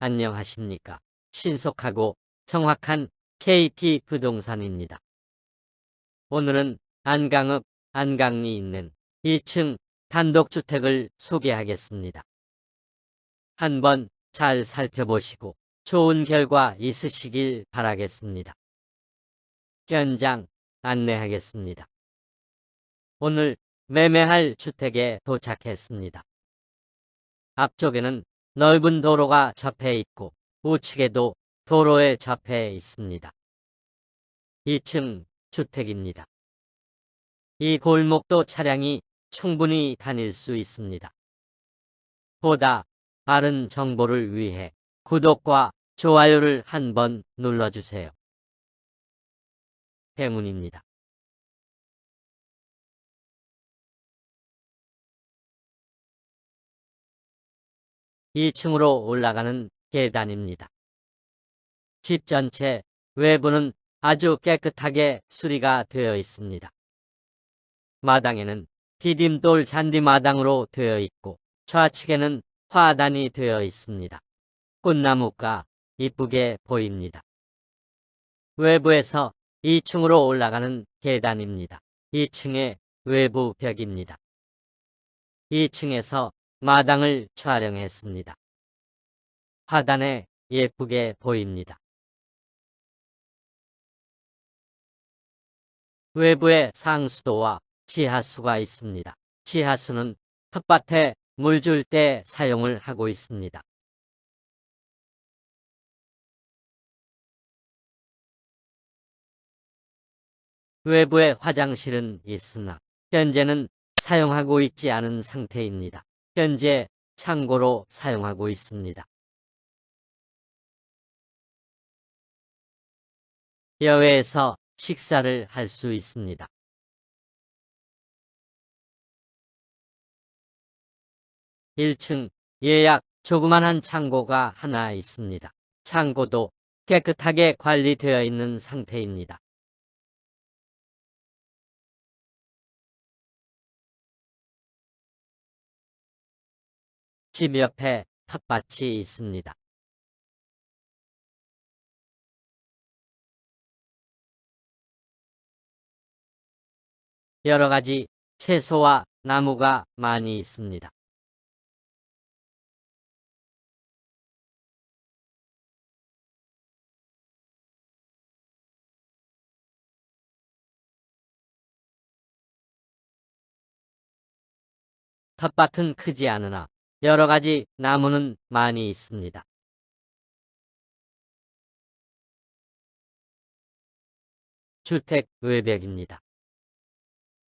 안녕하십니까. 신속하고 정확한 KP 부동산입니다. 오늘은 안강읍 안강리 있는 2층 단독주택을 소개하겠습니다. 한번 잘 살펴보시고 좋은 결과 있으시길 바라겠습니다. 현장 안내하겠습니다. 오늘 매매할 주택에 도착했습니다. 앞쪽에는 넓은 도로가 접해 있고 우측에도 도로에 접해 있습니다. 2층 주택입니다. 이 골목도 차량이 충분히 다닐 수 있습니다. 보다 빠른 정보를 위해 구독과 좋아요를 한번 눌러주세요. 대문입니다. 2층으로 올라가는 계단입니다. 집 전체 외부는 아주 깨끗하게 수리가 되어 있습니다. 마당에는 디딤돌 잔디마당으로 되어 있고 좌측에는 화단이 되어 있습니다. 꽃나무가 이쁘게 보입니다. 외부에서 2층으로 올라가는 계단입니다. 2층의 외부 벽입니다. 2층에서 마당을 촬영했습니다. 화단에 예쁘게 보입니다. 외부에 상수도와 지하수가 있습니다. 지하수는 텃밭에 물 줄 때 사용을 하고 있습니다. 외부에 화장실은 있으나 현재는 사용하고 있지 않은 상태입니다. 현재 창고로 사용하고 있습니다. 여외에서 식사를 할 수 있습니다. 1층 예약 조그만한 창고가 하나 있습니다. 창고도 깨끗하게 관리되어 있는 상태입니다. 집 옆에 텃밭이 있습니다. 여러 가지 채소와 나무가 많이 있습니다. 텃밭은 크지 않으나 여러 가지 나무는 많이 있습니다. 주택 외벽입니다.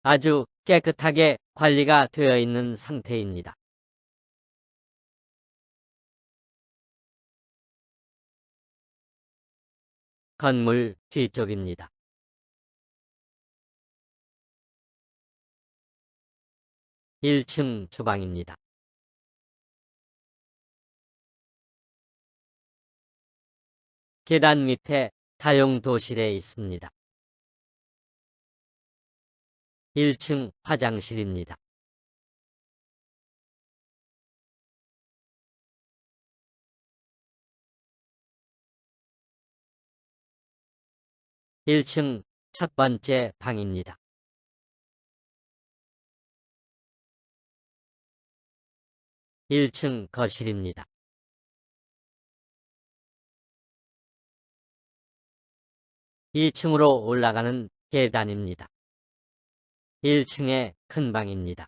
아주 깨끗하게 관리가 되어 있는 상태입니다. 건물 뒤쪽입니다. 1층 주방입니다. 계단 밑에 다용도실에 있습니다. 1층 화장실입니다. 일층첫 번째 방입니다. 1층 거실입니다. 2층으로 올라가는 계단입니다. 1층의 큰 방입니다.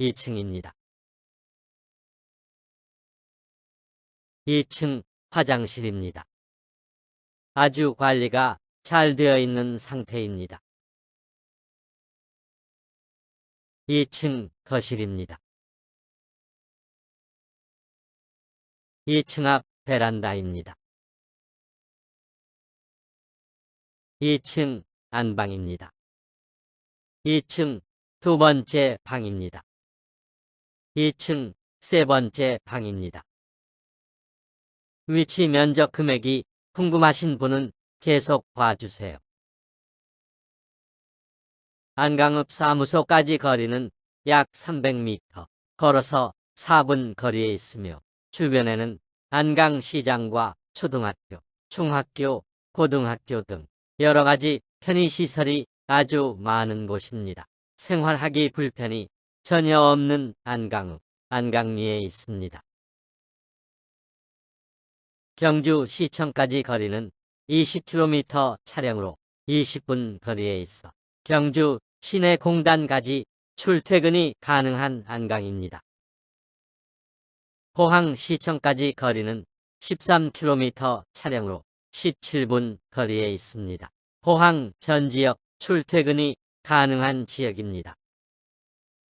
2층입니다. 2층 화장실입니다. 아주 관리가 잘 되어 있는 상태입니다. 2층 거실입니다. 2층 앞 베란다입니다. 2층 안방입니다. 2층 두 번째 방입니다. 2층 세 번째 방입니다. 위치 면적 금액이 궁금하신 분은 계속 봐주세요. 안강읍 사무소까지 거리는 약 300m, 걸어서 4분 거리에 있으며 주변에는 안강시장과 초등학교, 중학교, 고등학교 등 여러 가지 편의시설이 아주 많은 곳입니다. 생활하기 불편이 전혀 없는 안강읍, 안강리에 있습니다. 경주 시청까지 거리는 20km 차량으로 20분 거리에 있어 경주 시내 공단까지 출퇴근이 가능한 안강입니다. 포항 시청까지 거리는 13km 차량으로 17분 거리에 있습니다. 포항 전 지역 출퇴근이 가능한 지역입니다.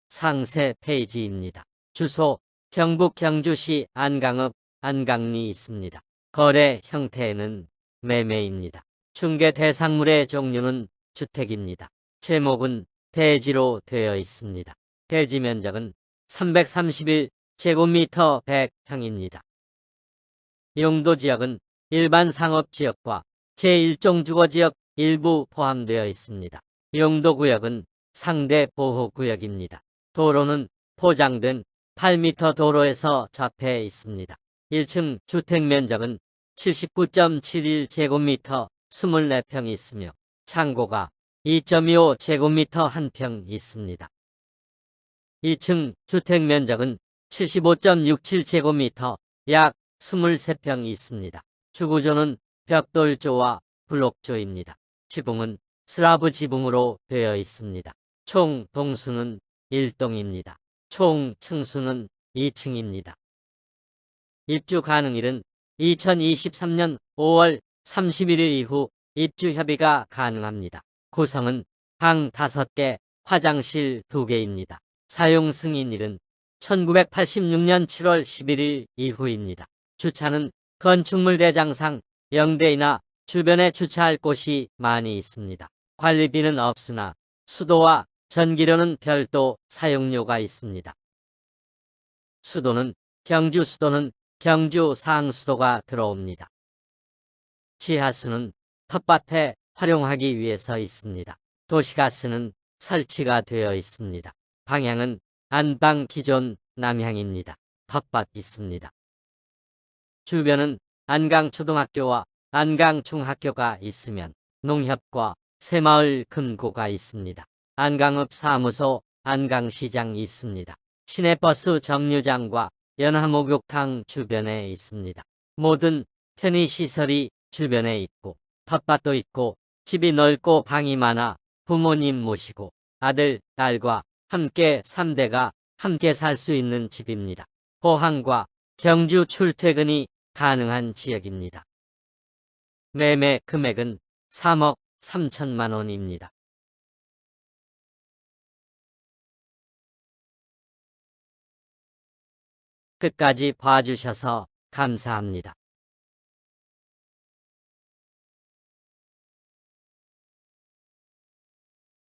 상세 페이지입니다. 주소 경북 경주시 안강읍 안강리 있습니다. 거래 형태는 매매입니다. 중개 대상물의 종류는 주택입니다. 제목은 대지로 되어 있습니다. 대지 면적은 331제곱미터 100평입니다. 용도 지역은 일반 상업지역과 제1종 주거지역 일부 포함되어 있습니다. 용도구역은 상대 보호구역입니다. 도로는 포장된 8m 도로에서 접해 있습니다. 1층 주택면적은 79.71제곱미터 24평 있으며 창고가 2.25 제곱미터 1평 있습니다. 2층 주택면적은 75.67제곱미터 약 23평 있습니다. 주구조는 벽돌조와 블록조입니다. 지붕은 슬라브 지붕으로 되어 있습니다. 총 동수는 1동입니다. 총 층수는 2층입니다. 입주 가능일은 2023년 5월 31일 이후 입주 협의가 가능합니다. 구성은 방 5개, 화장실 2개입니다. 사용 승인일은 1986년 7월 11일 이후입니다. 주차는 건축물 대장상 영대이나 주변에 주차할 곳이 많이 있습니다. 관리비는 없으나 수도와 전기료는 별도 사용료가 있습니다. 수도는 경주 수도는 경주 상수도가 들어옵니다. 지하수는 텃밭에 활용하기 위해서 있습니다. 도시가스는 설치가 되어 있습니다. 방향은 안방 기존 남향입니다. 텃밭 있습니다. 주변은 안강초등학교와 안강중학교가 있으면 농협과 새마을 금고가 있습니다. 안강읍 사무소, 안강시장 있습니다. 시내버스 정류장과 연화목욕탕 주변에 있습니다. 모든 편의시설이 주변에 있고 텃밭도 있고 집이 넓고 방이 많아 부모님 모시고 아들, 딸과 함께 3대가 함께 살 수 있는 집입니다. 포항과 경주 출퇴근이 가능한 지역입니다. 매매 금액은 3억 3천만 원입니다. 끝까지 봐주셔서 감사합니다.